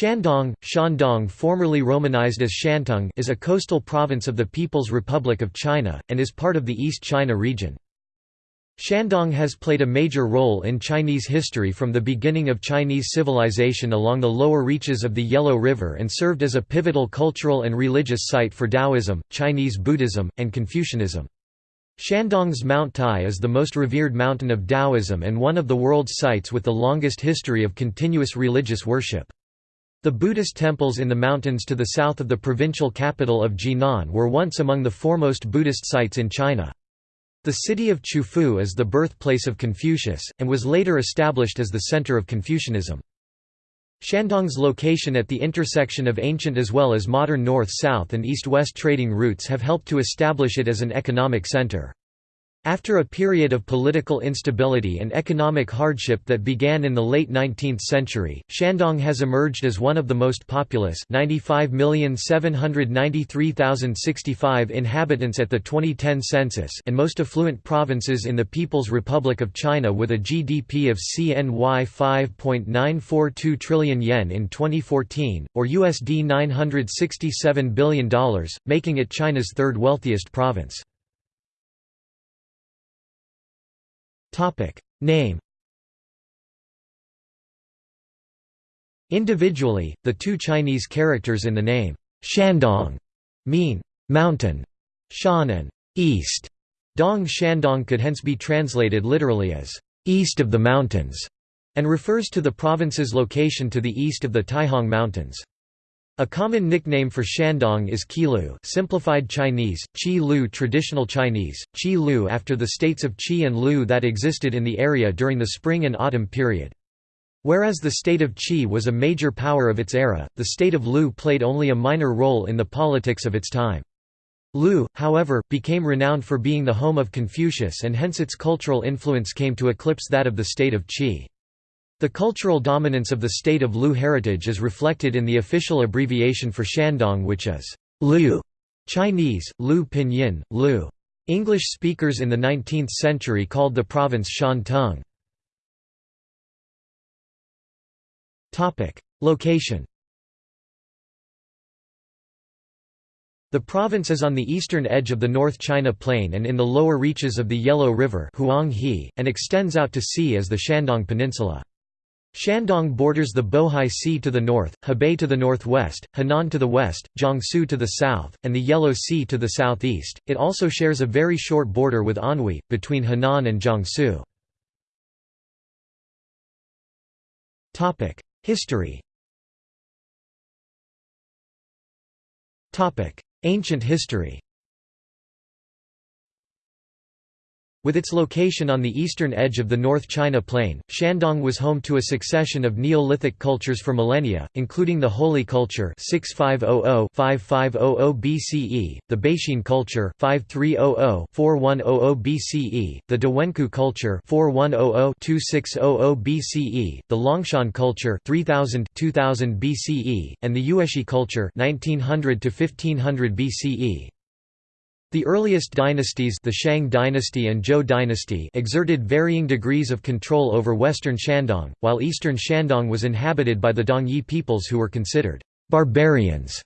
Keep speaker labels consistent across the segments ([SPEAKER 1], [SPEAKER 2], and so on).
[SPEAKER 1] Shandong, Shandong formerly romanized as Shantung is a coastal province of the People's Republic of China, and is part of the East China region. Shandong has played a major role in Chinese history from the beginning of Chinese civilization along the lower reaches of the Yellow River and served as a pivotal cultural and religious site for Taoism, Chinese Buddhism, and Confucianism. Shandong's Mount Tai is the most revered mountain of Taoism and one of the world's sites with the longest history of continuous religious worship. The Buddhist temples in the mountains to the south of the provincial capital of Jinan were once among the foremost Buddhist sites in China. The city of Qufu is the birthplace of Confucius, and was later established as the center of Confucianism. Shandong's location at the intersection of ancient as well as modern north-south and east-west trading routes have helped to establish it as an economic center. After a period of political instability and economic hardship that began in the late 19th century, Shandong has emerged as one of the most populous 95,793,065 inhabitants at the 2010 census and most affluent provinces in the People's Republic of China with a GDP of CNY 5.942 trillion yen in 2014, or USD $967 billion, making it China's third wealthiest province. Name Individually, the two Chinese characters in the name, Shandong, mean mountain, Shan and east. Dong Shandong could hence be translated literally as east of the mountains, and refers to the province's location to the east of the Taihang Mountains. A common nickname for Shandong is Qilu simplified Chinese, Qi Lu traditional Chinese, Qi Lu after the states of Qi and Lu that existed in the area during the spring and autumn period. Whereas the state of Qi was a major power of its era, the state of Lu played only a minor role in the politics of its time. Lu, however, became renowned for being the home of Confucius and hence its cultural influence came to eclipse that of the state of Qi. The cultural dominance of the state of Lu heritage is reflected in the official abbreviation for Shandong which is Lu Chinese, Lu Pinyin, Lu. English speakers in the 19th century called the province Shantung. Location The province is on the eastern edge of the North China Plain and in the lower reaches of the Yellow River and extends out to sea as the Shandong Peninsula. Shandong borders the Bohai Sea to the north, Hebei to the northwest, Henan to the west, Jiangsu to the south, and the Yellow Sea to the southeast. It also shares a very short border with Anhui, between Henan and Jiangsu. History Ancient history With its location on the eastern edge of the North China Plain, Shandong was home to a succession of Neolithic cultures for millennia, including the Houli culture 6500-5500 BCE, the Beixin culture 5300-4100 BCE, the Dawenkou culture 4100-2600 BCE, the Longshan culture 3000-2000 BCE, and the Yueshi culture 1900-1500 BCE. The earliest dynasties the Shang dynasty and Zhou dynasty exerted varying degrees of control over western Shandong, while eastern Shandong was inhabited by the Dongyi peoples who were considered «barbarians».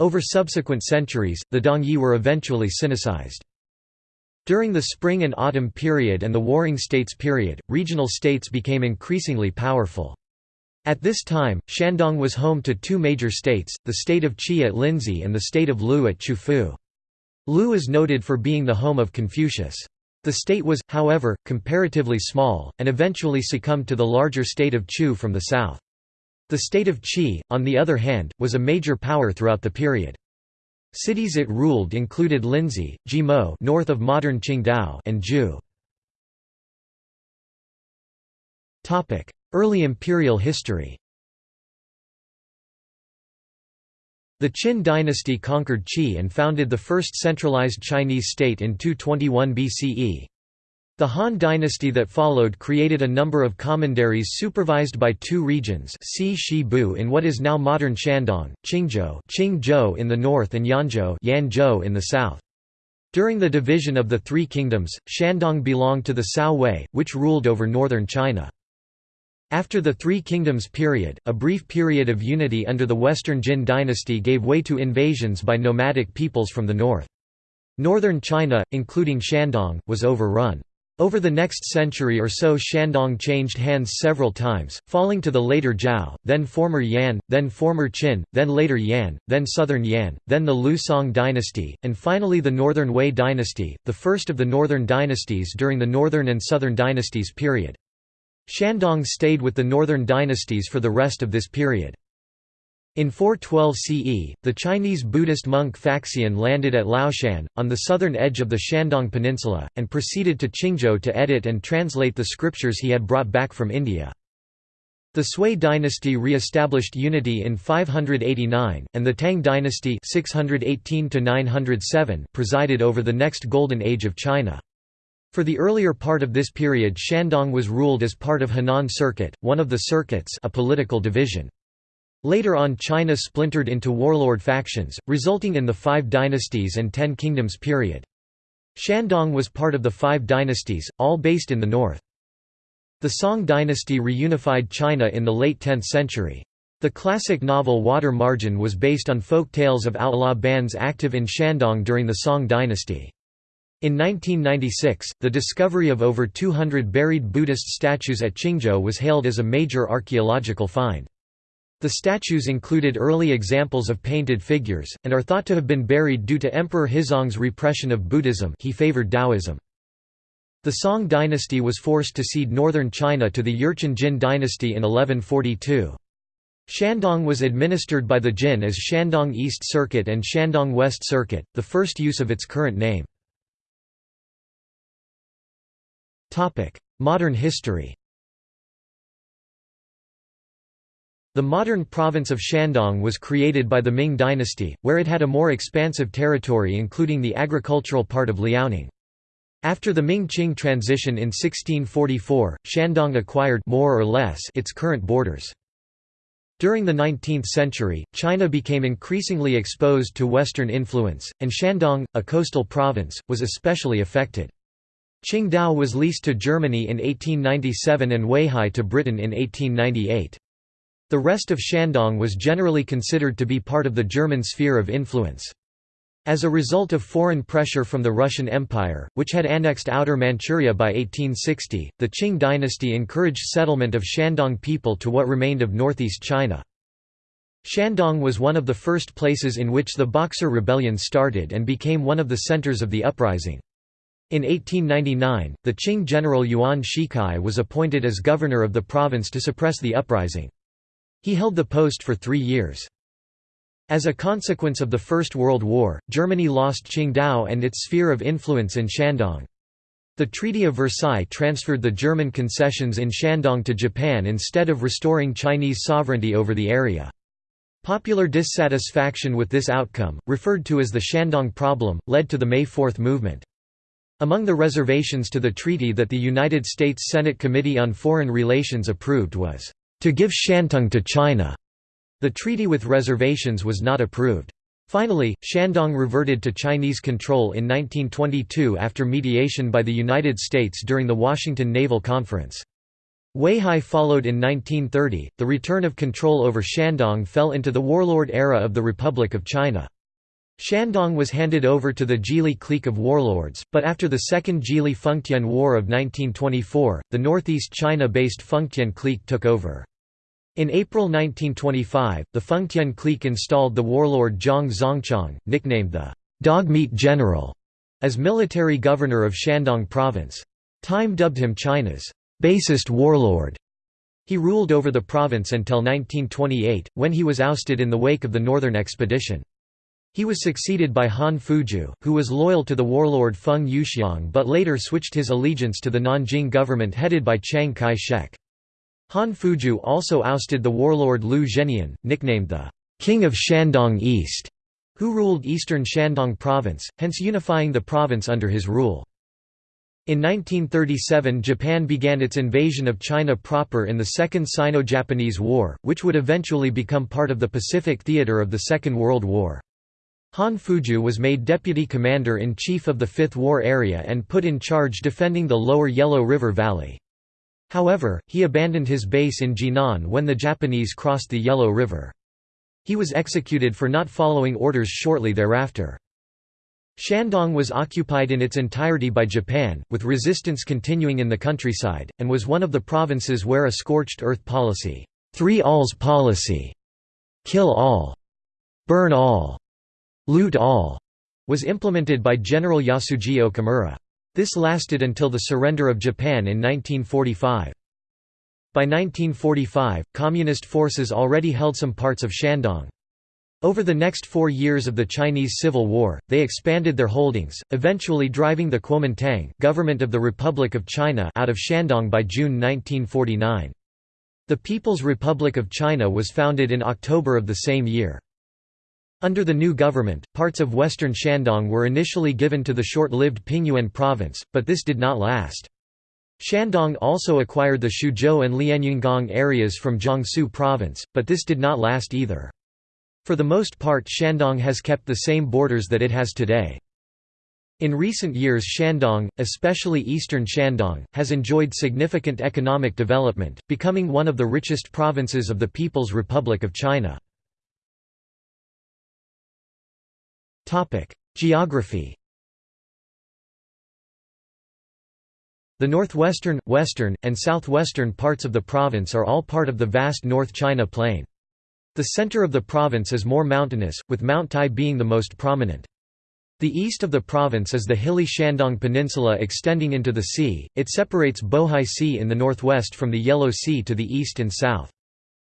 [SPEAKER 1] Over subsequent centuries, the Dongyi were eventually Sinicized. During the Spring and Autumn period and the Warring States period, regional states became increasingly powerful. At this time, Shandong was home to two major states, the state of Qi at Linzi and the state of Lu at Qufu. Lu is noted for being the home of Confucius. The state was, however, comparatively small, and eventually succumbed to the larger state of Chu from the south. The state of Qi, on the other hand, was a major power throughout the period. Cities it ruled included Linzi, Jimo north of modern Qingdao and Zhu. Early imperial history The Qin dynasty conquered Qi and founded the first centralized Chinese state in 221 BCE. The Han dynasty that followed created a number of commanderies supervised by two regions Si Bu in what is now modern Shandong, Qingzhou, Qingzhou in the north and Yanzhou, Yanzhou in the south. During the division of the Three Kingdoms, Shandong belonged to the Cao Wei, which ruled over northern China. After the Three Kingdoms period, a brief period of unity under the Western Jin dynasty gave way to invasions by nomadic peoples from the north. Northern China, including Shandong, was overrun. Over the next century or so Shandong changed hands several times, falling to the later Zhou, then former Yan, then former Qin, then later Yan, then southern Yan, then the Liu Song dynasty, and finally the Northern Wei dynasty, the first of the northern dynasties during the Northern and Southern dynasties period. Shandong stayed with the northern dynasties for the rest of this period. In 412 CE, the Chinese Buddhist monk Faxian landed at Laoshan, on the southern edge of the Shandong Peninsula, and proceeded to Qingzhou to edit and translate the scriptures he had brought back from India. The Sui dynasty re-established unity in 589, and the Tang dynasty 618 presided over the next golden age of China. For the earlier part of this period Shandong was ruled as part of Henan Circuit, one of the circuits a political division. Later on China splintered into warlord factions, resulting in the Five Dynasties and Ten Kingdoms period. Shandong was part of the Five Dynasties, all based in the north. The Song dynasty reunified China in the late 10th century. The classic novel Water Margin was based on folk tales of outlaw bands active in Shandong during the Song dynasty. In 1996, the discovery of over 200 buried Buddhist statues at Qingzhou was hailed as a major archaeological find. The statues included early examples of painted figures, and are thought to have been buried due to Emperor Huizong's repression of Buddhism he favored Taoism. The Song dynasty was forced to cede northern China to the Jurchen Jin dynasty in 1142. Shandong was administered by the Jin as Shandong East Circuit and Shandong West Circuit, the first use of its current name. Modern history The modern province of Shandong was created by the Ming dynasty, where it had a more expansive territory including the agricultural part of Liaoning. After the Ming-Qing transition in 1644, Shandong acquired more or less its current borders. During the 19th century, China became increasingly exposed to Western influence, and Shandong, a coastal province, was especially affected. Qingdao was leased to Germany in 1897 and Weihai to Britain in 1898. The rest of Shandong was generally considered to be part of the German sphere of influence. As a result of foreign pressure from the Russian Empire, which had annexed Outer Manchuria by 1860, the Qing dynasty encouraged settlement of Shandong people to what remained of northeast China. Shandong was one of the first places in which the Boxer Rebellion started and became one of the centers of the uprising. In 1899, the Qing general Yuan Shikai was appointed as governor of the province to suppress the uprising. He held the post for three years. As a consequence of the First World War, Germany lost Qingdao and its sphere of influence in Shandong. The Treaty of Versailles transferred the German concessions in Shandong to Japan instead of restoring Chinese sovereignty over the area. Popular dissatisfaction with this outcome, referred to as the Shandong Problem, led to the May 4 movement. Among the reservations to the treaty that the United States Senate Committee on Foreign Relations approved was, "...to give Shantung to China." The treaty with reservations was not approved. Finally, Shandong reverted to Chinese control in 1922 after mediation by the United States during the Washington Naval Conference. Weihai followed in 1930. The return of control over Shandong fell into the warlord era of the Republic of China. Shandong was handed over to the Zhili clique of warlords, but after the Second Zhili-Fengtian War of 1924, the northeast China-based Fengtian clique took over. In April 1925, the Fengtian clique installed the warlord Zhang Zongchang, nicknamed the «Dogmeat General», as military governor of Shandong Province. Time dubbed him China's «basest warlord». He ruled over the province until 1928, when he was ousted in the wake of the Northern Expedition. He was succeeded by Han Fuju, who was loyal to the warlord Feng Yuxiang but later switched his allegiance to the Nanjing government headed by Chiang Kai-shek. Han Fuju also ousted the warlord Liu Zhennian, nicknamed the «King of Shandong East», who ruled eastern Shandong province, hence unifying the province under his rule. In 1937 Japan began its invasion of China proper in the Second Sino-Japanese War, which would eventually become part of the Pacific theater of the Second World War. Han Fuju was made deputy commander-in-chief of the Fifth War Area and put in charge defending the lower Yellow River Valley. However, he abandoned his base in Jinan when the Japanese crossed the Yellow River. He was executed for not following orders shortly thereafter. Shandong was occupied in its entirety by Japan, with resistance continuing in the countryside, and was one of the provinces where a scorched earth policy, three alls policy, kill all, burn all, loot all, was implemented by General Yasuji Okamura. This lasted until the surrender of Japan in 1945. By 1945, Communist forces already held some parts of Shandong. Over the next four years of the Chinese Civil War, they expanded their holdings, eventually driving the Kuomintang government of the Republic of China out of Shandong by June 1949. The People's Republic of China was founded in October of the same year. Under the new government, parts of western Shandong were initially given to the short-lived Pingyuan province, but this did not last. Shandong also acquired the Suzhou and Lianyungang areas from Jiangsu province, but this did not last either. For the most part Shandong has kept the same borders that it has today. In recent years Shandong, especially eastern Shandong, has enjoyed significant economic development, becoming one of the richest provinces of the People's Republic of China. Geography The northwestern, western, and southwestern parts of the province are all part of the vast North China Plain. The center of the province is more mountainous, with Mount Tai being the most prominent. The east of the province is the hilly Shandong Peninsula extending into the sea, it separates Bohai Sea in the northwest from the Yellow Sea to the east and south.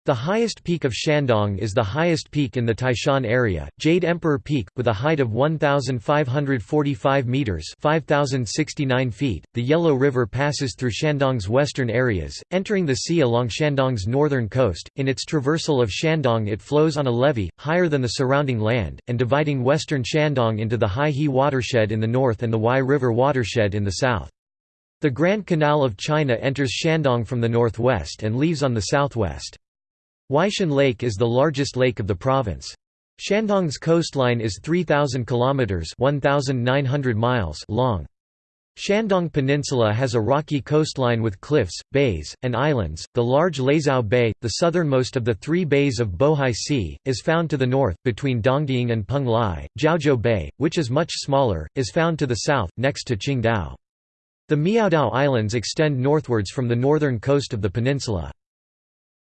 [SPEAKER 1] The highest peak of Shandong is the highest peak in the Taishan area, Jade Emperor Peak, with a height of 1,545 metres 5,069 feet. .The Yellow River passes through Shandong's western areas, entering the sea along Shandong's northern coast. In its traversal of Shandong it flows on a levee, higher than the surrounding land, and dividing western Shandong into the Hai-He watershed in the north and the Huai River watershed in the south. The Grand Canal of China enters Shandong from the northwest and leaves on the southwest. Weishan Lake is the largest lake of the province. Shandong's coastline is 3,000 kilometers (1,900 miles) long. Shandong Peninsula has a rocky coastline with cliffs, bays, and islands. The large Laizhou Bay, the southernmost of the three bays of Bohai Sea, is found to the north, between Dongying and Peng Lai. Jiaozhou Bay, which is much smaller, is found to the south, next to Qingdao. The Miaodao Islands extend northwards from the northern coast of the peninsula.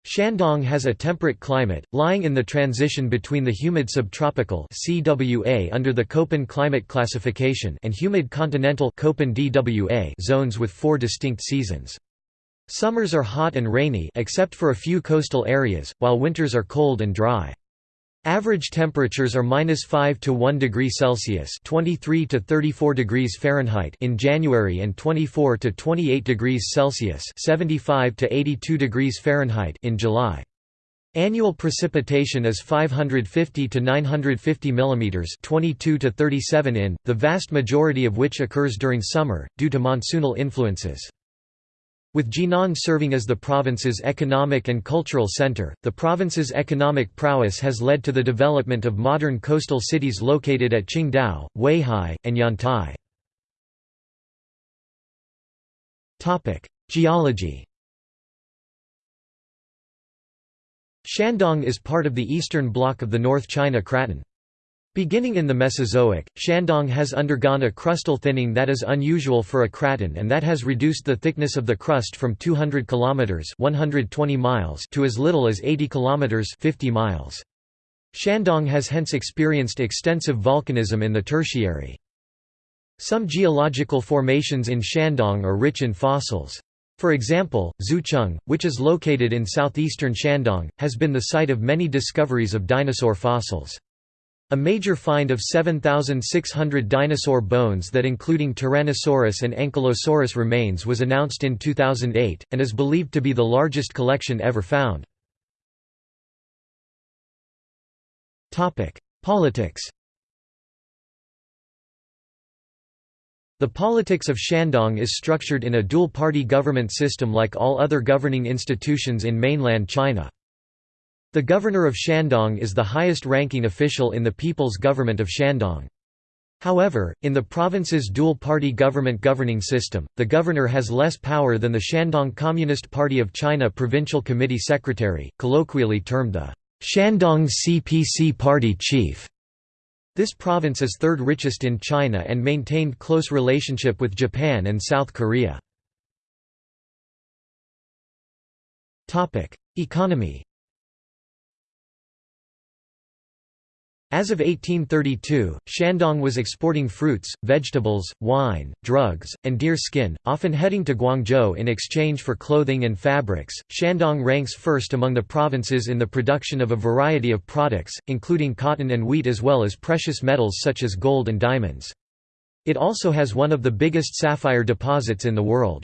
[SPEAKER 1] Shandong has a temperate climate, lying in the transition between the humid subtropical CWA under the Köppen climate classification and humid continental Köppen DWA zones with four distinct seasons. Summers are hot and rainy except for a few coastal areas, while winters are cold and dry. Average temperatures are minus 5 to 1 degree Celsius (23 to 34 degrees Fahrenheit) in January and 24 to 28 degrees Celsius (75 to 82 degrees Fahrenheit) in July. Annual precipitation is 550 to 950 mm 22 to 37 in, the vast majority of which occurs during summer, due to monsoonal influences. With Jinan serving as the province's economic and cultural center, the province's economic prowess has led to the development of modern coastal cities located at Qingdao, Weihai, and Yantai. Geology Shandong is part of the eastern block of the North China Craton. Beginning in the Mesozoic, Shandong has undergone a crustal thinning that is unusual for a craton and that has reduced the thickness of the crust from 200 km 120 miles to as little as 80 km 50 miles. Shandong has hence experienced extensive volcanism in the Tertiary. Some geological formations in Shandong are rich in fossils. For example, Zhucheng, which is located in southeastern Shandong, has been the site of many discoveries of dinosaur fossils. A major find of 7,600 dinosaur bones that including Tyrannosaurus and Ankylosaurus remains was announced in 2008, and is believed to be the largest collection ever found. Politics The politics of Shandong is structured in a dual-party government system like all other governing institutions in mainland China. The governor of Shandong is the highest-ranking official in the People's Government of Shandong. However, in the province's dual-party government governing system, the governor has less power than the Shandong Communist Party of China Provincial Committee Secretary, colloquially termed the Shandong CPC Party Chief. This province is third richest in China and maintained close relationship with Japan and South Korea. Economy As of 1832, Shandong was exporting fruits, vegetables, wine, drugs, and deer skin, often heading to Guangzhou in exchange for clothing and fabrics. Shandong ranks first among the provinces in the production of a variety of products, including cotton and wheat as well as precious metals such as gold and diamonds. It also has one of the biggest sapphire deposits in the world.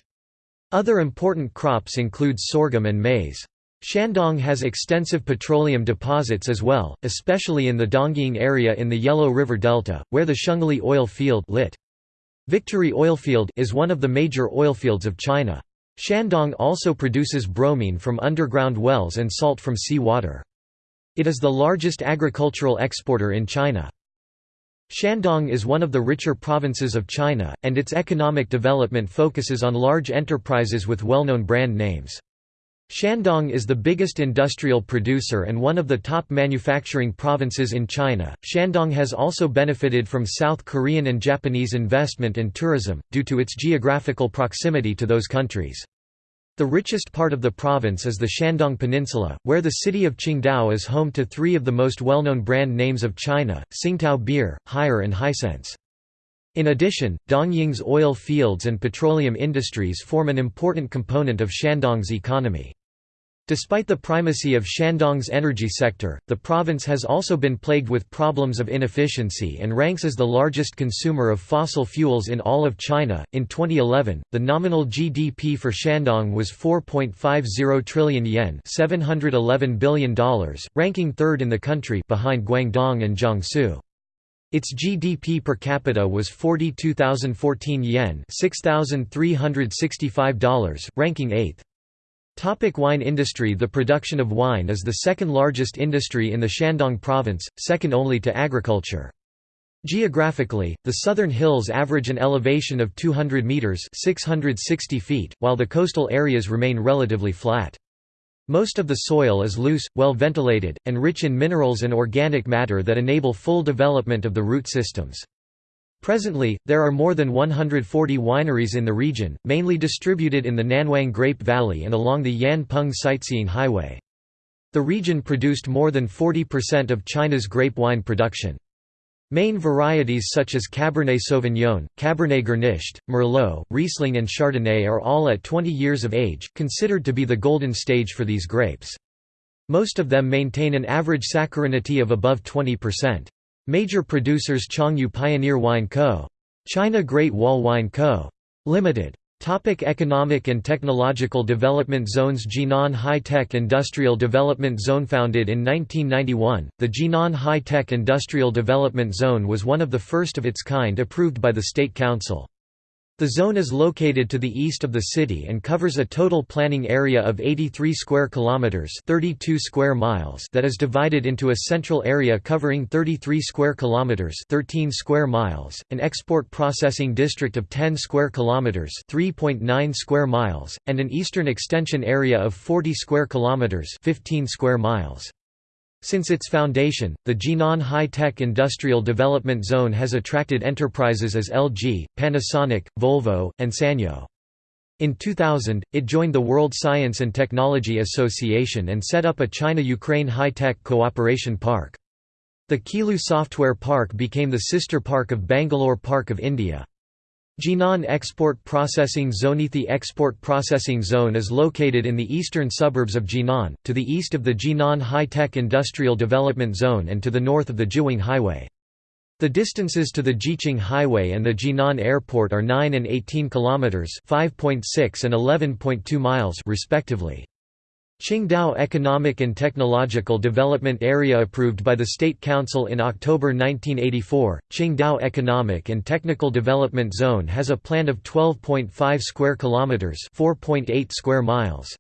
[SPEAKER 1] Other important crops include sorghum and maize. Shandong has extensive petroleum deposits as well, especially in the Dongying area in the Yellow River Delta, where the Shengli oil field lit. Victory Oilfield is one of the major oilfields of China. Shandong also produces bromine from underground wells and salt from sea water. It is the largest agricultural exporter in China. Shandong is one of the richer provinces of China, and its economic development focuses on large enterprises with well-known brand names. Shandong is the biggest industrial producer and one of the top manufacturing provinces in China. Shandong has also benefited from South Korean and Japanese investment and tourism, due to its geographical proximity to those countries. The richest part of the province is the Shandong Peninsula, where the city of Qingdao is home to three of the most well-known brand names of China, Tsingtao Beer, Haier and Hisense. In addition, Dongying's oil fields and petroleum industries form an important component of Shandong's economy. Despite the primacy of Shandong's energy sector, the province has also been plagued with problems of inefficiency and ranks as the largest consumer of fossil fuels in all of China. In 2011, the nominal GDP for Shandong was 4.50 trillion yen, $711 billion, ranking third in the country behind Guangdong and Jiangsu. Its GDP per capita was 42,014 yen $6,365, ranking 8th. Topic wine industry The production of wine is the second largest industry in the Shandong province, second only to agriculture. Geographically, the southern hills average an elevation of 200 meters (660 feet), while the coastal areas remain relatively flat. Most of the soil is loose, well ventilated, and rich in minerals and organic matter that enable full development of the root systems. Presently, there are more than 140 wineries in the region, mainly distributed in the Nanwang Grape Valley and along the Yan Peng Sightseeing Highway. The region produced more than 40% of China's grape wine production. Main varieties such as Cabernet Sauvignon, Cabernet Grenache, Merlot, Riesling and Chardonnay are all at 20 years of age, considered to be the golden stage for these grapes. Most of them maintain an average saccharinity of above 20%. Major producers Changyu Pioneer Wine Co. China Great Wall Wine Co. Limited. Topic economic and technological development zones Jinan High-Tech Industrial Development Zone Founded in 1991, the Jinan High-Tech Industrial Development Zone was one of the first of its kind approved by the State Council. The zone is located to the east of the city and covers a total planning area of 83 square kilometers, 32 square miles that is divided into a central area covering 33 square kilometers, 13 square miles, an export processing district of 10 square kilometers, 3.9 square miles, and an eastern extension area of 40 square kilometers, 15 square miles. Since its foundation, the Jinan High-Tech Industrial Development Zone has attracted enterprises as LG, Panasonic, Volvo, and Sanyo. In 2000, it joined the World Science and Technology Association and set up a China-Ukraine high-tech cooperation park. The Qilu Software Park became the sister park of Bangalore Park of India. Jinan Export Processing Zone The Export Processing Zone is located in the eastern suburbs of Jinan, to the east of the Jinan High-Tech Industrial Development Zone and to the north of the Jiuwing Highway. The distances to the Jiqing Highway and the Jinan Airport are 9 and 18 kilometers, 5.6 and 11.2 miles respectively. Qingdao Economic and Technological Development Area approved by the State Council in October 1984, Qingdao Economic and Technical Development Zone has a plan of 12.5 square kilometers, 4.8 square miles.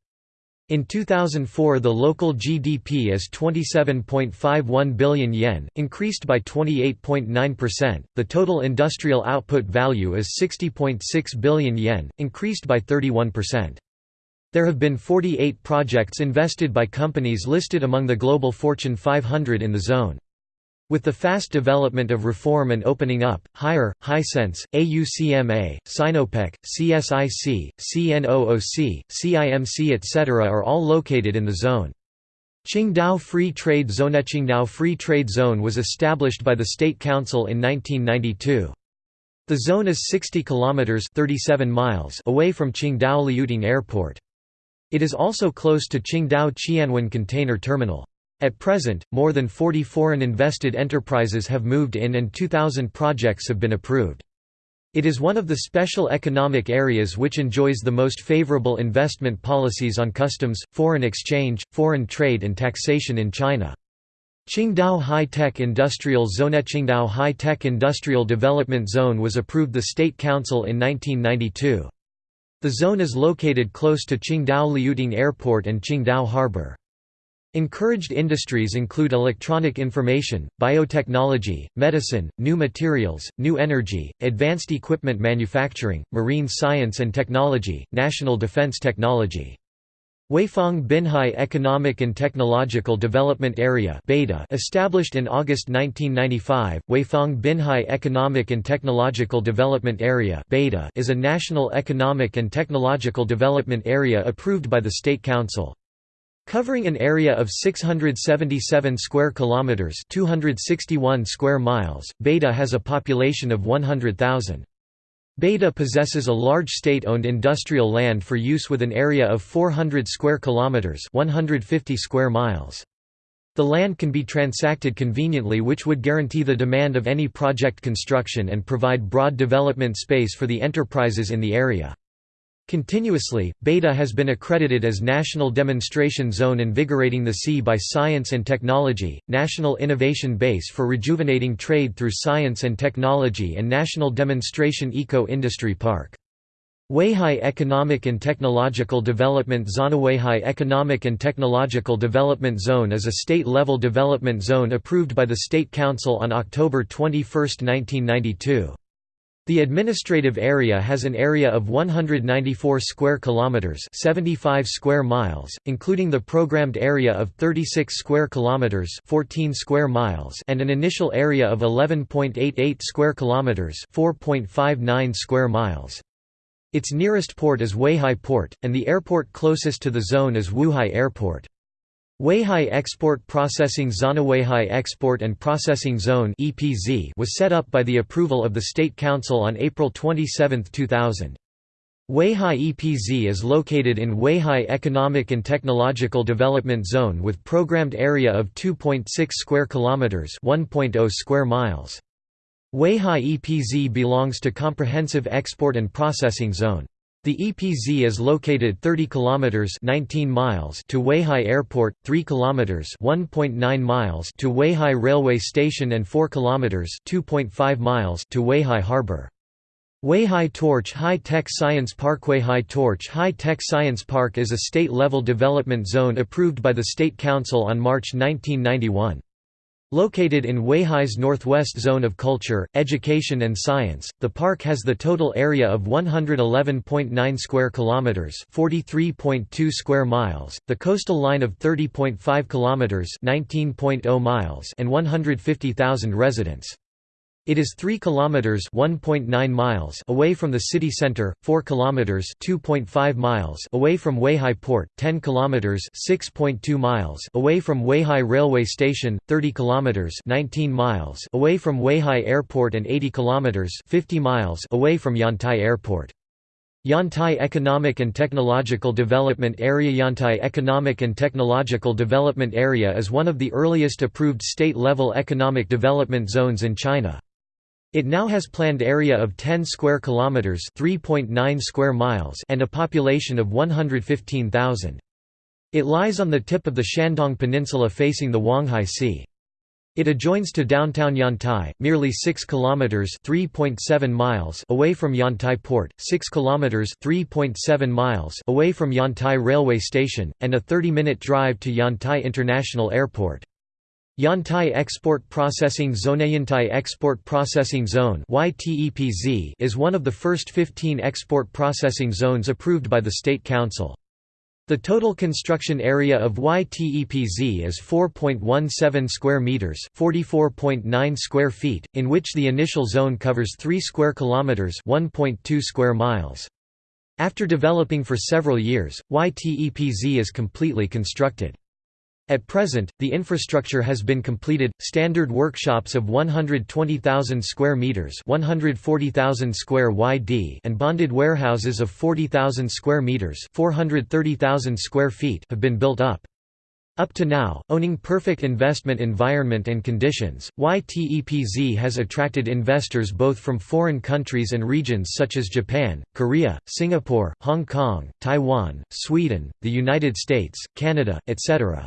[SPEAKER 1] In 2004 the local GDP is 27.51 billion yen, increased by 28.9%. The total industrial output value is 60.6 billion yen, increased by 31%. There have been 48 projects invested by companies listed among the global Fortune 500 in the zone. With the fast development of reform and opening up, Haier, Hisense, AUCMA, Sinopec, CSIC, CNOOC, CIMC etc. are all located in the zone. Qingdao Free Trade Zone Qingdao Free Trade Zone was established by the State Council in 1992. The zone is 60 kilometers 37 miles away from Qingdao Liuting Airport. It is also close to Qingdao Qianwan Container Terminal. At present, more than 40 foreign invested enterprises have moved in and 2,000 projects have been approved. It is one of the special economic areas which enjoys the most favorable investment policies on customs, foreign exchange, foreign trade and taxation in China. Qingdao High-Tech Industrial Zone Qingdao High-Tech Industrial Development Zone was approved the State Council in 1992. The zone is located close to Qingdao Liuting Airport and Qingdao Harbor. Encouraged industries include electronic information, biotechnology, medicine, new materials, new energy, advanced equipment manufacturing, marine science and technology, national defense technology. Weifang Binhai Economic and Technological Development Area established in August 1995, Weifang Binhai Economic and Technological Development Area is a national economic and technological development area approved by the State Council. Covering an area of 677 square kilometers, 261 square miles, Beta has a population of 100,000. Beta possesses a large state-owned industrial land for use with an area of 400 square kilometers, 150 square miles. The land can be transacted conveniently which would guarantee the demand of any project construction and provide broad development space for the enterprises in the area. Continuously, Beta has been accredited as National Demonstration Zone Invigorating the Sea by Science and Technology, National Innovation Base for Rejuvenating Trade through Science and Technology and National Demonstration Eco-Industry Park. Weihai Economic and Technological Development Zone Weihai Economic and Technological Development Zone is a state-level development zone approved by the State Council on October 21, 1992. The administrative area has an area of 194 square kilometers, 75 square miles, including the programmed area of 36 square kilometers, 14 square miles, and an initial area of 11.88 square kilometers, 4.59 square miles. Its nearest port is Weihai Port, and the airport closest to the zone is Wuhai Airport. Weihai Export Processing Zone Weihai Export and Processing Zone (EPZ) was set up by the approval of the State Council on April 27, 2000. Weihai EPZ is located in Weihai Economic and Technological Development Zone with programmed area of 2.6 square kilometers, 1.0 square miles. Weihai EPZ belongs to Comprehensive Export and Processing Zone. The EPZ is located 30 kilometers 19 miles to Weihai Airport, 3 kilometers 1.9 miles to Weihai Railway Station and 4 kilometers 2.5 miles to Weihai Harbor. Weihai Torch High Tech Science Park Weihai Torch High Tech Science Park is a state-level development zone approved by the State Council on March 1991. Located in Weihai's northwest zone of culture, education and science, the park has the total area of 111.9 square kilometers, 43.2 square miles, the coastal line of 30.5 kilometers, 19.0 miles, and 150,000 residents. It is 3 kilometers (1.9 miles) away from the city center, 4 kilometers (2.5 miles) away from Weihai Port, 10 kilometers (6.2 miles) away from Weihai Railway Station, 30 kilometers (19 miles) away from Weihai Airport and 80 kilometers (50 miles) away from Yantai Airport. Yantai Economic and Technological Development Area Yantai Economic and Technological Development Area is one of the earliest approved state-level economic development zones in China. It now has planned area of 10 square kilometers, 3.9 square miles, and a population of 115,000. It lies on the tip of the Shandong Peninsula facing the Huanghai Sea. It adjoins to downtown Yantai, merely 6 kilometers (3.7 miles) away from Yantai port, 6 kilometers (3.7 miles) away from Yantai railway station, and a 30-minute drive to Yantai International Airport. Yantai Export Processing Zone Yantai Export Processing Zone is one of the first 15 export processing zones approved by the State Council. The total construction area of YTEPZ is 4.17 square meters, 44.9 square feet, in which the initial zone covers 3 square kilometers, 1.2 square miles. After developing for several years, YTEPZ is completely constructed. At present, the infrastructure has been completed. Standard workshops of 120,000 square meters, 140,000 square YD, and bonded warehouses of 40,000 square meters, 430,000 square feet have been built up. Up to now, owning perfect investment environment and conditions, YTEPZ has attracted investors both from foreign countries and regions such as Japan, Korea, Singapore, Hong Kong, Taiwan, Sweden, the United States, Canada, etc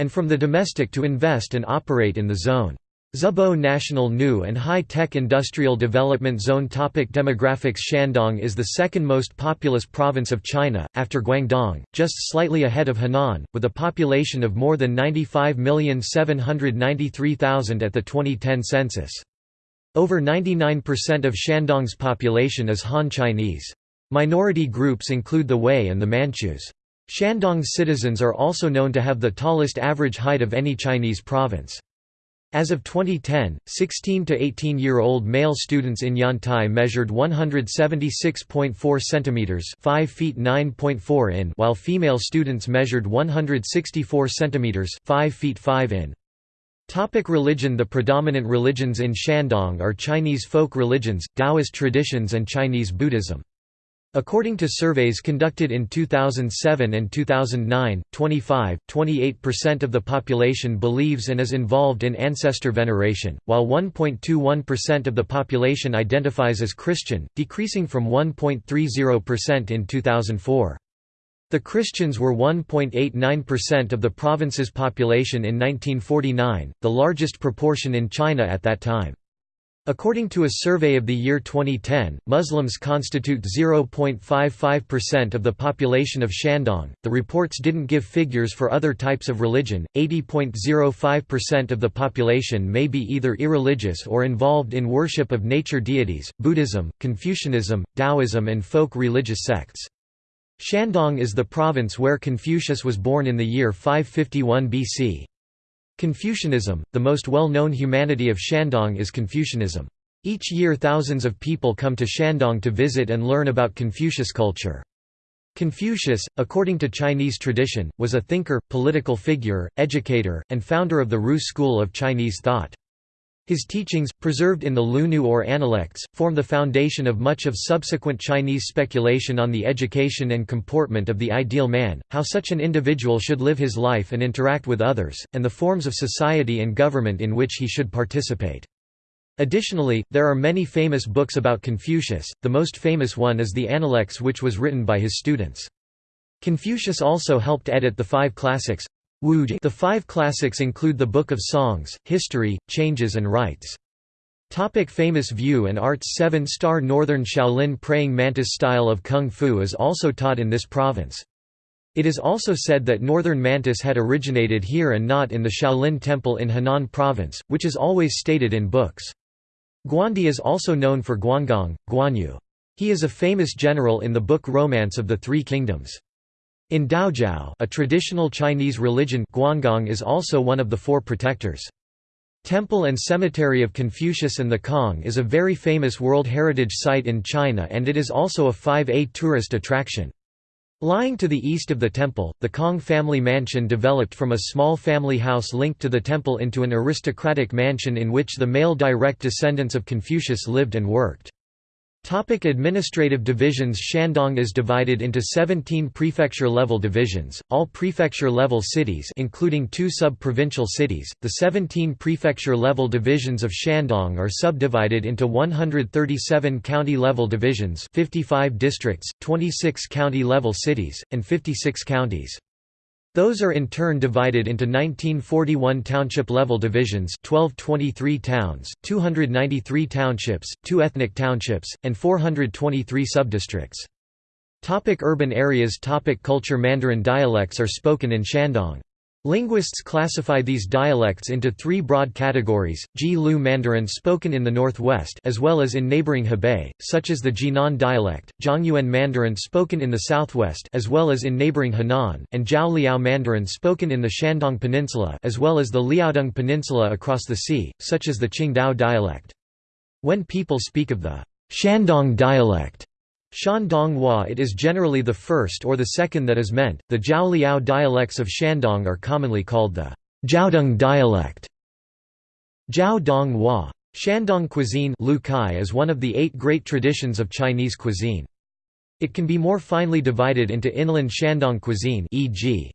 [SPEAKER 1] and from the domestic to invest and operate in the zone. Zibo National New and High-Tech Industrial Development Zone Topic Demographics Shandong is the second most populous province of China, after Guangdong, just slightly ahead of Henan, with a population of more than 95,793,000 at the 2010 census. Over 99% of Shandong's population is Han Chinese. Minority groups include the Hui and the Manchus. Shandong's citizens are also known to have the tallest average height of any Chinese province. As of 2010, 16 to 18-year-old male students in Yantai measured 176.4 centimeters, 5 feet 9.4 in, while female students measured 164 centimeters, 5 feet 5 in. Topic religion The predominant religions in Shandong are Chinese folk religions, Taoist traditions and Chinese Buddhism. According to surveys conducted in 2007 and 2009, 25, 28% of the population believes and is involved in ancestor veneration, while 1.21% of the population identifies as Christian, decreasing from 1.30% in 2004. The Christians were 1.89% of the province's population in 1949, the largest proportion in China at that time. According to a survey of the year 2010, Muslims constitute 0.55% of the population of Shandong. The reports didn't give figures for other types of religion. 80.05% of the population may be either irreligious or involved in worship of nature deities, Buddhism, Confucianism, Taoism, and folk religious sects. Shandong is the province where Confucius was born in the year 551 BC. Confucianism, the most well-known humanity of Shandong is Confucianism. Each year thousands of people come to Shandong to visit and learn about Confucius culture. Confucius, according to Chinese tradition, was a thinker, political figure, educator, and founder of the Ru school of Chinese thought. His teachings, preserved in the Lunyu or Analects, form the foundation of much of subsequent Chinese speculation on the education and comportment of the ideal man, how such an individual should live his life and interact with others, and the forms of society and government in which he should participate. Additionally, there are many famous books about Confucius, the most famous one is the Analects which was written by his students. Confucius also helped edit the five classics, the five classics include the Book of Songs, History, Changes and Rites. Topic famous view and arts Seven-star Northern Shaolin praying mantis style of Kung Fu is also taught in this province. It is also said that Northern Mantis had originated here and not in the Shaolin Temple in Henan Province, which is always stated in books. Guandi is also known for Guangong, Guanyu. He is a famous general in the book Romance of the Three Kingdoms. In Daojiao a traditional Chinese religion Guangong is also one of the four protectors. Temple and Cemetery of Confucius and the Kong is a very famous World Heritage Site in China and it is also a 5A tourist attraction. Lying to the east of the temple, the Kong family mansion developed from a small family house linked to the temple into an aristocratic mansion in which the male direct descendants of Confucius lived and worked. Topic administrative divisions Shandong is divided into 17 prefecture-level divisions, all prefecture-level cities including two sub-provincial cities. The 17 prefecture-level divisions of Shandong are subdivided into 137 county-level divisions 55 districts, 26 county-level cities, and 56 counties. Those are in turn divided into 1941 township-level divisions 1223 towns, 293 townships, 2 ethnic townships, and 423 subdistricts. Topic urban areas Topic Culture Mandarin dialects are spoken in Shandong. Linguists classify these dialects into three broad categories, Ji Lu Mandarin spoken in the northwest as well as in neighboring Hebei, such as the Jinan dialect, Zhongyuan Mandarin spoken in the southwest as well as in neighboring Henan, and Jiao Liao Mandarin spoken in the Shandong Peninsula as well as the Liaodong Peninsula across the sea, such as the Qingdao dialect. When people speak of the Shandong dialect, Shandonghua it is generally the first or the second that is meant. The Zhao dialects of Shandong are commonly called the Jiaodong dialect. Jiao Hua. Shandong cuisine is one of the eight great traditions of Chinese cuisine. It can be more finely divided into inland Shandong cuisine e.g.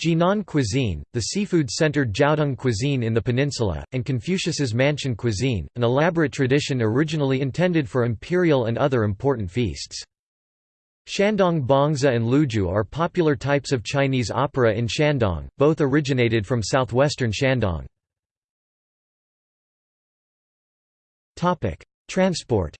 [SPEAKER 1] Jinan cuisine, the seafood-centered Jiaodong cuisine in the peninsula, and Confucius's mansion cuisine, an elaborate tradition originally intended for imperial and other important feasts. Shandong Bangzi and Luju are popular types of Chinese opera in Shandong, both originated from southwestern Shandong. Transport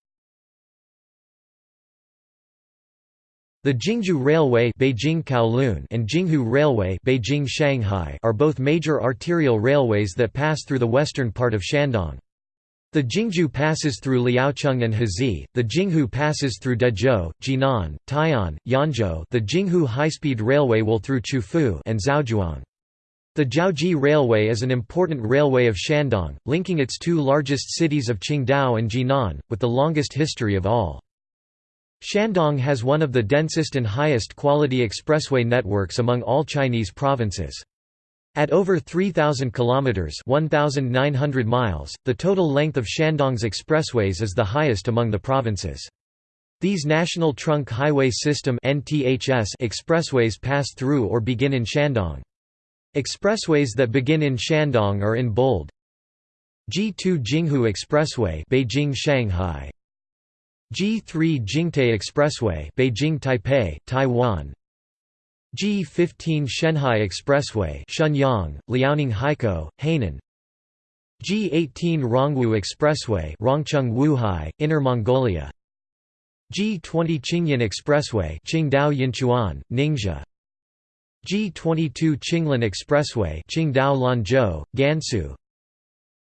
[SPEAKER 1] The Jingjiu Railway Beijing Kowloon and Jinghu Railway Beijing Shanghai are both major arterial railways that pass through the western part of Shandong. The Jingjiu passes through Liaocheng and Heze, the Jinghu passes through Dezhou, Jinan, Tai'an, Yanzhou the Jinghu high-speed railway will through Qufu and Zaozhuang. The Jiaoji Railway is an important railway of Shandong, linking its two largest cities of Qingdao and Jinan, with the longest history of all. Shandong has one of the densest and highest quality expressway networks among all Chinese provinces. At over 3,000 kilometers (1,900 miles), the total length of Shandong's expressways is the highest among the provinces. These National Trunk Highway System expressways pass through or begin in Shandong. Expressways that begin in Shandong are in bold. G2 Jinghu Expressway, Beijing Shanghai. G3 Jingtai Expressway Beijing Taipei, Taiwan. G15 Shenhai Expressway Shenyang, Liaoning Haikou, Hainan. G18 Rongwu Expressway Rongcheng Wuhai, Inner Mongolia. G20 Qingyan Expressway Qingdao Yinchuan, Ningxia. G22 Qinglan Expressway Qingdao Lanzhou, Gansu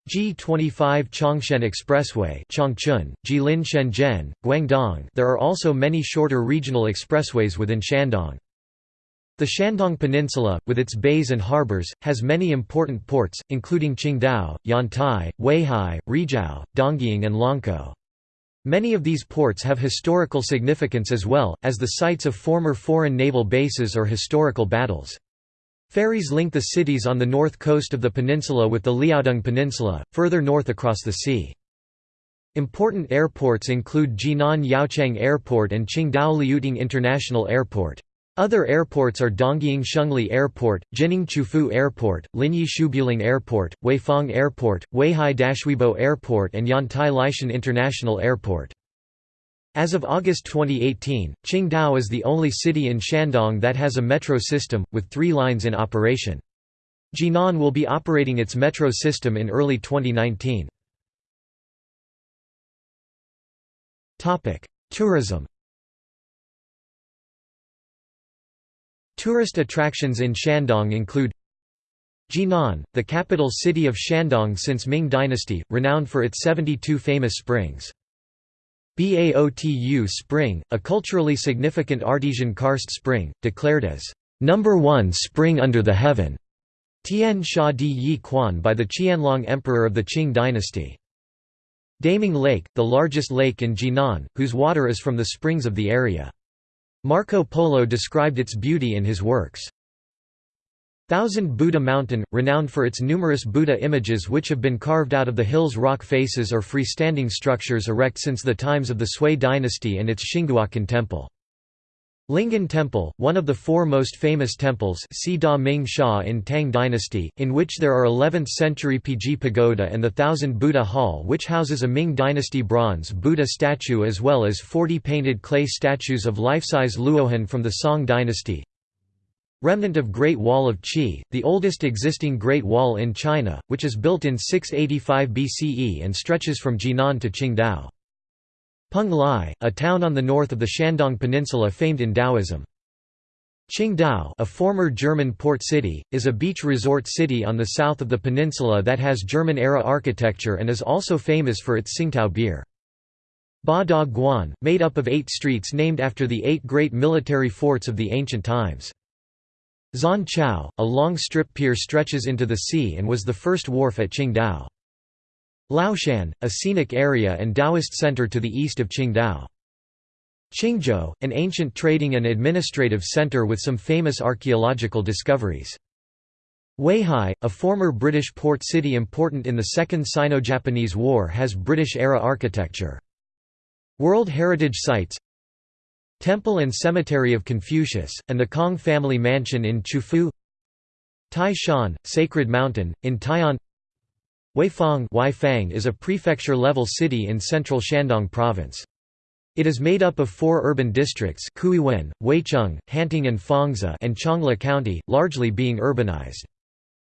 [SPEAKER 1] G25 Changshen Expressway Changchun, Jilin Shenzhen, Guangdong there are also many shorter regional expressways within Shandong. The Shandong Peninsula, with its bays and harbors, has many important ports, including Qingdao, Yantai, Weihai, Rizhao, Dongying and Longkou. Many of these ports have historical significance as well, as the sites of former foreign naval bases or historical battles. Ferries link the cities on the north coast of the peninsula with the Liaodong Peninsula, further north across the sea. Important airports include Jinan Yaoqiang Airport and Qingdao Liuting International Airport. Other airports are Dongying Shengli Airport, Jining Qufu Airport, Linyi Shubuling Airport, Weifang Airport, Weihai Dashuibo Airport and Yantai Laishan International Airport. As of August 2018, Qingdao is the only city in Shandong that has a metro system, with three lines in operation. Jinan will be operating its metro system in early 2019. Tourism Tourist attractions in Shandong include Jinan, the capital city of Shandong since Ming Dynasty, renowned for its 72 famous springs. Baotu Spring, a culturally significant artesian karst spring, declared as number one spring under the heaven. Tian Sha Di Yi Quan by the Qianlong Emperor of the Qing dynasty. Daming Lake, the largest lake in Jinan, whose water is from the springs of the area. Marco Polo described its beauty in his works. Thousand Buddha Mountain, renowned for its numerous Buddha images which have been carved out of the hill's rock faces or freestanding structures erect since the times of the Sui dynasty and its Xinguocan temple. Lingyan Temple, one of the four most famous temples Si Da Ming Sha in Tang Dynasty, in which there are 11th-century Pizhi Pagoda and the Thousand Buddha Hall which houses a Ming Dynasty bronze Buddha statue as well as 40 painted clay statues of life-size Luohan from the Song Dynasty. Remnant of Great Wall of Qi, the oldest existing Great Wall in China, which is built in 685 BCE and stretches from Jinan to Qingdao. Peng Lai, a town on the north of the Shandong Peninsula famed in Taoism. Qingdao a former German port city, is a beach resort city on the south of the peninsula that has German-era architecture and is also famous for its Tsingtao beer. Ba Da Guan, made up of eight streets named after the eight great military forts of the ancient times. Zhan Qiao, a long strip pier stretches into the sea and was the first wharf at Qingdao. Laoshan, a scenic area and Taoist center to the east of Qingdao. Qingzhou, an ancient trading and administrative center with some famous archaeological discoveries. Weihai, a former British port city important in the Second Sino-Japanese War has British-era architecture. World Heritage Sites Temple and Cemetery of Confucius, and the Kong family mansion in Qufu Taishan, Sacred Mountain, in Tai'an Weifang Weifang is a prefecture-level city in central Shandong province. It is made up of four urban districts Kuiwen, Weicheng, Hanting and Fangzi and Changle County, largely being urbanized.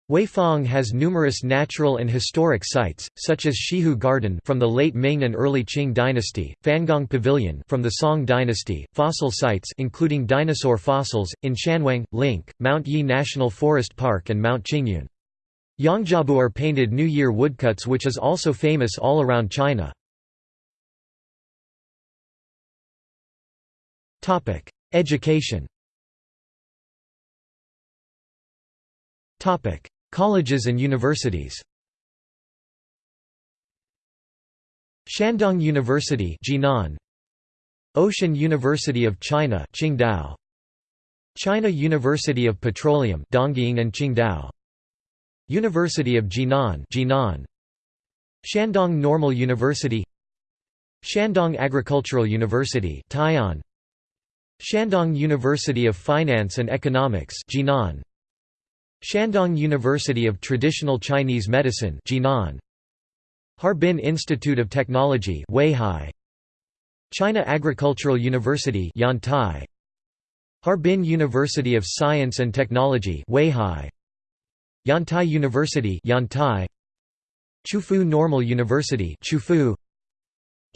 [SPEAKER 1] Weifang has numerous natural and historic sites, such as Shihu Garden from the late Ming and early Qing dynasty, Fangong Pavilion from the Song dynasty, fossil sites including dinosaur fossils, in Shanwang, Link, Mount Yi National Forest Park and Mount Qingyun. Yangjiabu are painted New Year woodcuts which is also famous all around China. Topic: Education Colleges and universities. Shandong University Jinan. Ocean University of China Qingdao. China University of Petroleum Dongying and Qingdao. University of Jinan Jinan. Shandong Normal University. Shandong Agricultural University Tai'an. Shandong University of Finance and Economics Jinan Shandong University of Traditional Chinese Medicine Jinan. Harbin Institute of Technology Weihai. China Agricultural University Yantai. Harbin University of Science and Technology Weihai. Yantai University Yantai. Qufu Normal University Qufu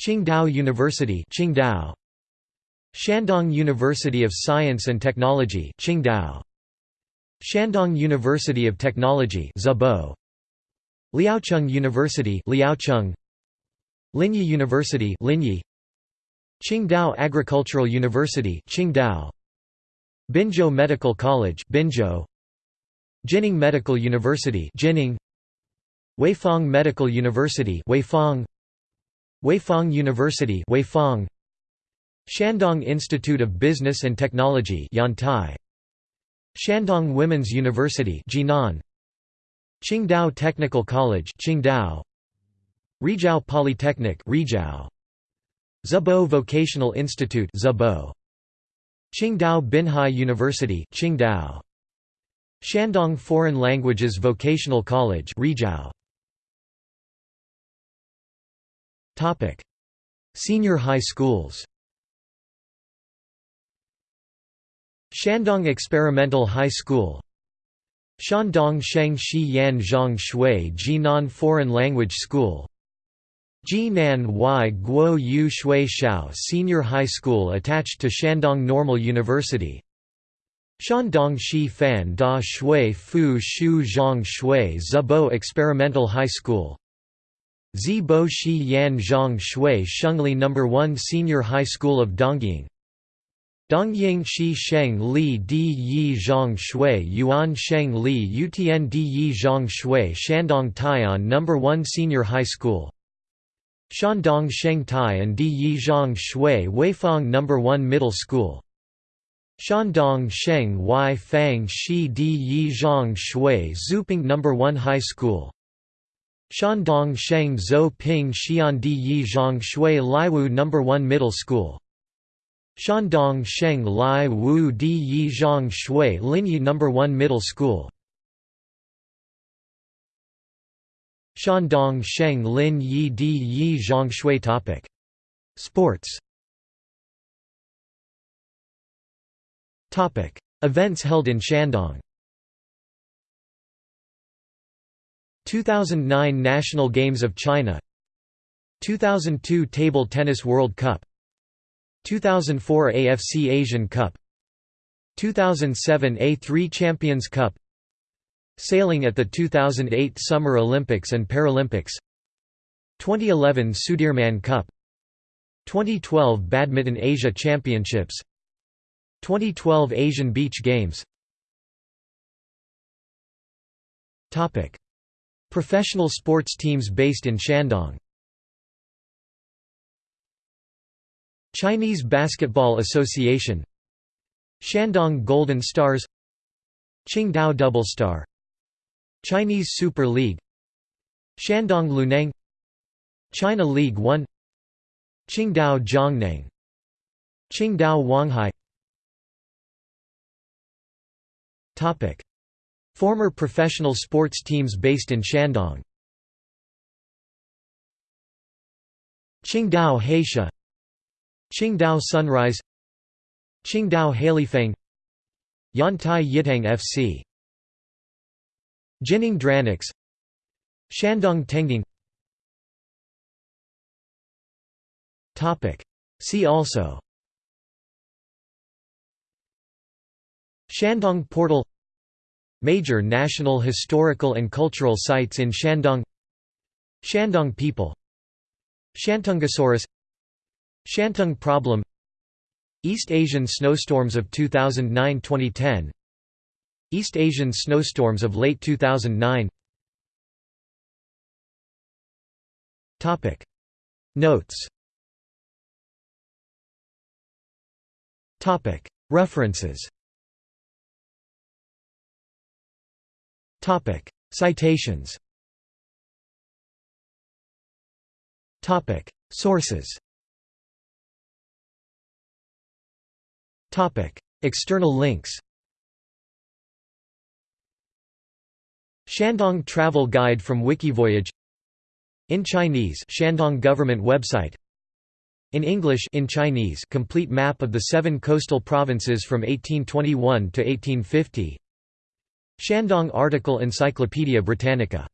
[SPEAKER 1] Qingdao University Qingdao. Shandong University of Science and Technology Qingdao Shandong University of Technology Zibo Liaocheng University Liaocheng. Linyi University Linyi. Qingdao Agricultural University Qingdao. Binzhou Medical College Binzhou. Jining Medical University Jining. Weifang Medical University Weifang. Weifang University Weifang. Shandong Institute of Business and Technology Yantai Shandong Women's University Jinan. Qingdao Technical College Qingdao. Rizhao Polytechnic Rizhao. Zibo Vocational Institute Zibo Qingdao Binhai University Qingdao. Shandong Foreign Languages Vocational College Rizhao. Topic. Senior high schools Shandong Experimental High School. Shandong Sheng Shi Yan Zhang Shui Jinan Foreign Language School. Jinan Y Guo Yu Shui Shao Senior High School attached to Shandong Normal University. Shandong Shi Fan Da Shui Fu Shu Zhang Shui Zibo Experimental High School. Zibo Shi Yan Zhang Shui Shengli No. 1 Senior High School of Dongying Dongying Shi Sheng Li Di Yi Zhang Shui Yuan Sheng Li Utian Di Yi Zhang Shui Shandong Tai'an No. 1 Senior High School Shandong Sheng Tai and Di Yi Zhang Shui Weifang No. 1 Middle School Shandong Sheng Y Fang Shi Di Yi Zhang Shui Zouping No. 1 High School Shandong Sheng Zhou Ping Xian Di Yi Zhang Shui Laiwu No. 1 Middle School Shandong Sheng Lai Wu Di Yi Zhang Shui Linyi No. 1 Middle School Shandong Sheng Lin Yi Di Yi Zhang Shui topic. Sports topic. Events held in Shandong 2009 National Games of China 2002 Table Tennis World Cup 2004 AFC Asian Cup 2007 A3 Champions Cup Sailing at the 2008 Summer Olympics and Paralympics 2011 Sudirman Cup 2012 Badminton Asia Championships 2012 Asian Beach Games. Professional sports teams based in Shandong Chinese Basketball Association Shandong Golden Stars Qingdao Double Star Chinese Super League Shandong Luneng China League 1 Qingdao Zhongneng Qingdao Wanghai. Topic. Former professional sports teams based in Shandong. Qingdao Heisha Qingdao Sunrise Qingdao Hailifeng Yantai Yiteng FC Jining Dranics Shandong Tengging See also. Shandong Portal. Major national historical and cultural sites in Shandong. Shandong people. Shantungosaurus Shantung problem East Asian snowstorms of 2009–2010 East Asian snowstorms of late 2009 Notes. References. Citations. Sources External links Shandong Travel Guide from Wikivoyage In Chinese Shandong government website in English in Chinese complete map of the seven coastal provinces from 1821 to 1850 Shandong article Encyclopædia Britannica